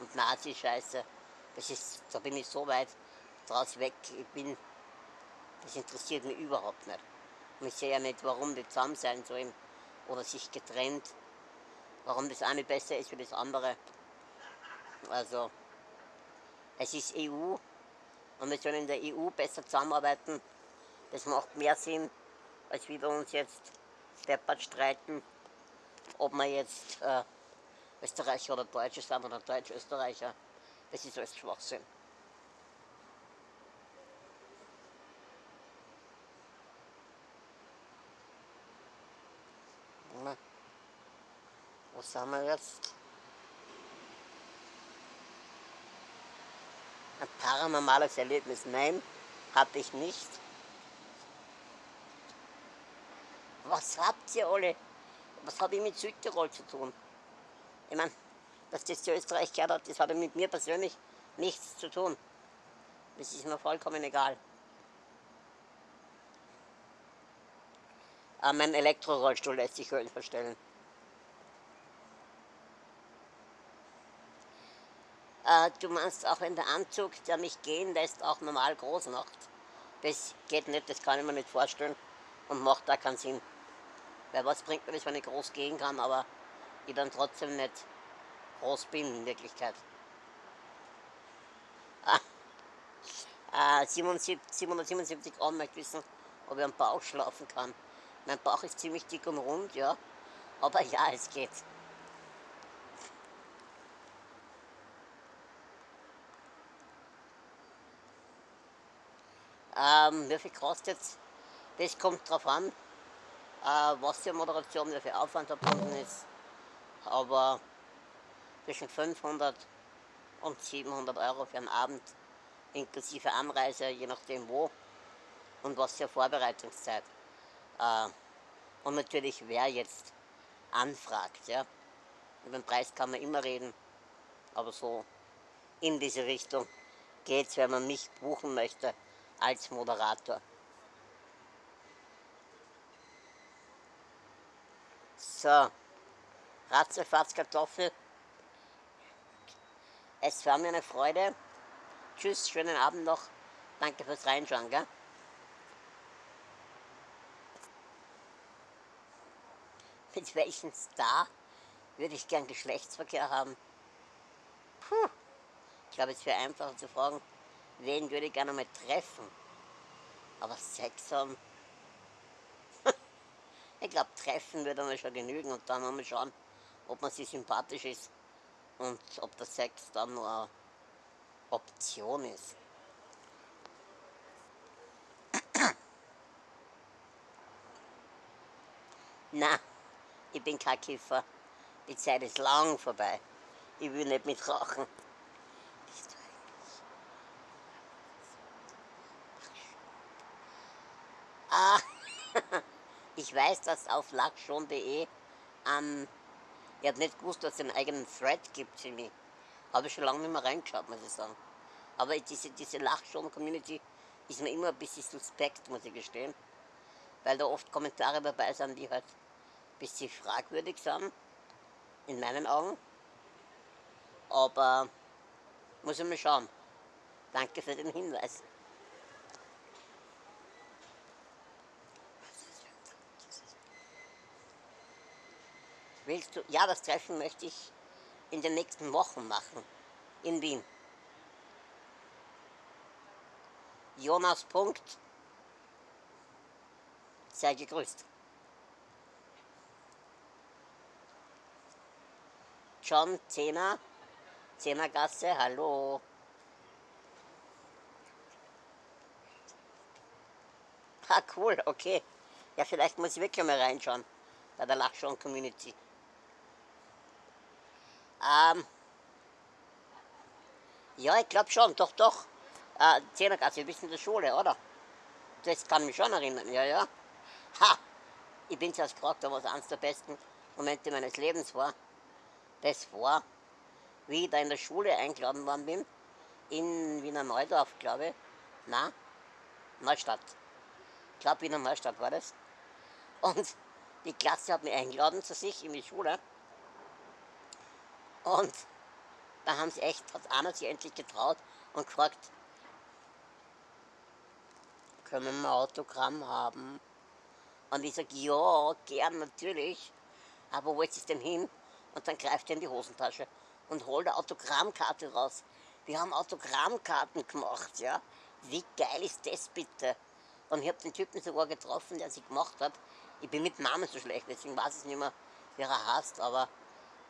und Nazi-Scheiße, das ist, da bin ich so weit draus weg, ich bin, das interessiert mich überhaupt nicht. Und ich sehe ja nicht, warum die zusammen sein sollen oder sich getrennt, warum das eine besser ist wie das andere. Also, es ist EU, und wir sollen in der EU besser zusammenarbeiten. Das macht mehr Sinn, als wir uns jetzt deppert streiten, ob wir jetzt äh, Österreicher oder Deutsche sind oder Deutsch-Österreicher. Das ist alles Schwachsinn. Wo sind wir jetzt? Ein paranormales Erlebnis? Nein, hatte ich nicht. Was habt ihr alle? Was habe ich mit Südtirol zu tun? Ich meine, dass das zu Österreich gehört hat, das hat mit mir persönlich nichts zu tun. Das ist mir vollkommen egal. Aber mein Elektrorollstuhl lässt sich Höhlen verstellen. Äh, du meinst auch, wenn der Anzug, der mich gehen lässt, auch normal groß macht. Das geht nicht, das kann ich mir nicht vorstellen und macht da keinen Sinn. Weil was bringt mir das, wenn ich groß gehen kann, aber ich dann trotzdem nicht groß bin in Wirklichkeit. Äh, 77, 777 Gramm möchte wissen, ob ich am Bauch schlafen kann. Mein Bauch ist ziemlich dick und rund, ja. Aber ja, es geht. Ähm, wie viel kostet es? Das kommt drauf an, äh, was für Moderation, wie viel Aufwand verbunden ist. Aber zwischen 500 und 700 Euro für einen Abend, inklusive Anreise, je nachdem wo und was für Vorbereitungszeit. Äh, und natürlich, wer jetzt anfragt. Ja. Über den Preis kann man immer reden, aber so in diese Richtung geht es, wenn man mich buchen möchte als Moderator. So, Ratzefatz Kartoffel. Es war mir eine Freude. Tschüss, schönen Abend noch. Danke fürs Reinschauen. Gell? Mit welchem Star würde ich gern Geschlechtsverkehr haben? Puh. Ich glaube, es wäre einfacher zu fragen, wen würde ich gerne mal treffen. Aber Sex haben, ich glaube, treffen würde mir schon genügen und dann mal schauen, ob man sich sympathisch ist und ob der Sex dann nur eine Option ist. Na, ich bin kein Kiffer. Die Zeit ist lang vorbei. Ich will nicht mit rauchen. Bist du eigentlich? Ah, ich weiß, dass auf lachschon.de ähm, ich habe nicht gewusst, dass es einen eigenen Thread gibt für mich. Habe ich schon lange nicht mehr reingeschaut, muss ich sagen. Aber diese, diese Lachschon-Community ist mir immer ein bisschen suspekt, muss ich gestehen. Weil da oft Kommentare dabei sind, die halt ein bisschen fragwürdig sind, in meinen Augen. Aber muss ich mal schauen. Danke für den Hinweis. Willst du? Ja, das Treffen möchte ich in den nächsten Wochen machen. In Wien. Jonas Punkt. Sei gegrüßt. John Zehner, Zehnergasse, hallo. Ah, cool, okay. Ja, vielleicht muss ich wirklich mal reinschauen bei der Lachschon-Community. Ähm, ja, ich glaube schon, doch, doch. Äh, Zehnergasse, du bist in der Schule, oder? Das kann mich schon erinnern, ja, ja. Ha! Ich bin zuerst gefragt, was eines der besten Momente meines Lebens war. Das war, wie ich da in der Schule eingeladen worden bin, in Wiener Neudorf, glaube ich. Na, Neustadt. Ich glaube, Wiener Neustadt war das. Und die Klasse hat mich eingeladen zu sich in die Schule. Und da haben sie echt, hat einer sich endlich getraut und gefragt, können wir ein Autogramm haben? Und ich sage, ja, gern, natürlich. Aber wo ist es denn hin? Und dann greift er in die Hosentasche und holt eine Autogrammkarte raus. Wir haben Autogrammkarten gemacht, ja. Wie geil ist das bitte? Und ich habe den Typen sogar getroffen, der sie gemacht hat. Ich bin mit Namen so schlecht, deswegen weiß ich nicht mehr, wer er heißt, aber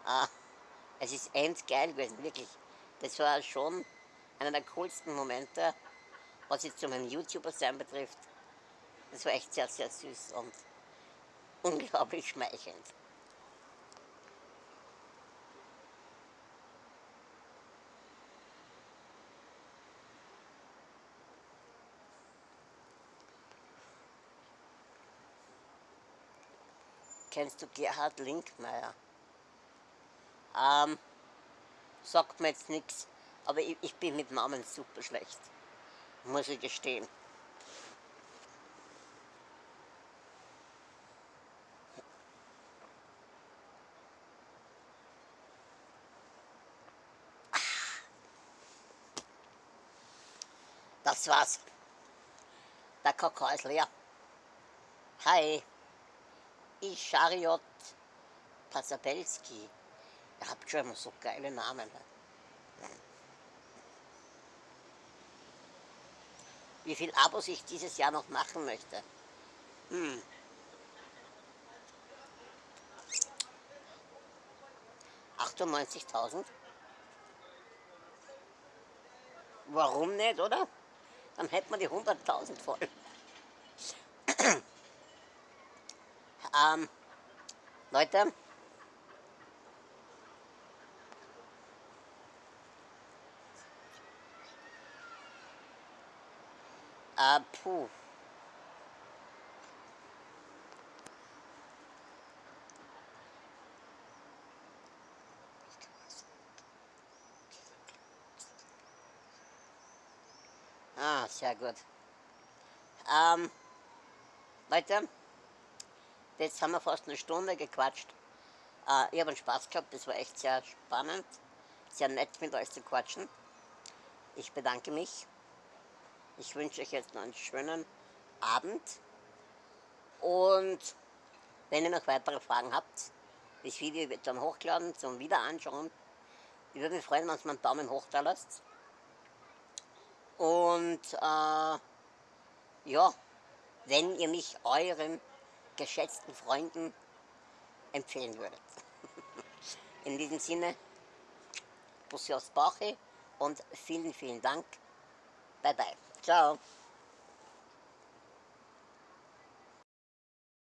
äh, es ist endgeil gewesen, wirklich. Das war schon einer der coolsten Momente, was jetzt zu meinem YouTuber-Sein betrifft. Das war echt sehr, sehr süß und unglaublich schmeichelnd. Kennst du Gerhard Linkmeier? Ähm, sagt mir jetzt nichts, aber ich, ich bin mit Namen super schlecht, muss ich gestehen. Das war's. Der Kakao ist leer. Hi, ich Chariot Pasabelski. Ihr habt schon immer so geile Namen. wie viel Abos ich dieses Jahr noch machen möchte. Hm. Warum nicht, oder? Dann hätten wir die 100.000 voll. ähm, Leute, äh, puh. Ah, sehr gut. Ähm, Leute, jetzt haben wir fast eine Stunde gequatscht. Äh, ich habe einen Spaß gehabt, das war echt sehr spannend, sehr nett mit euch zu quatschen. Ich bedanke mich. Ich wünsche euch jetzt noch einen schönen Abend. Und wenn ihr noch weitere Fragen habt, das Video wird dann hochgeladen zum Wiederanschauen. Ich würde mich freuen, wenn ihr mir einen Daumen hoch da lasst. Und äh, ja, wenn ihr mich euren geschätzten Freunden empfehlen würdet. In diesem Sinne, Bussi aus Bauche und vielen, vielen Dank. Bye bye. So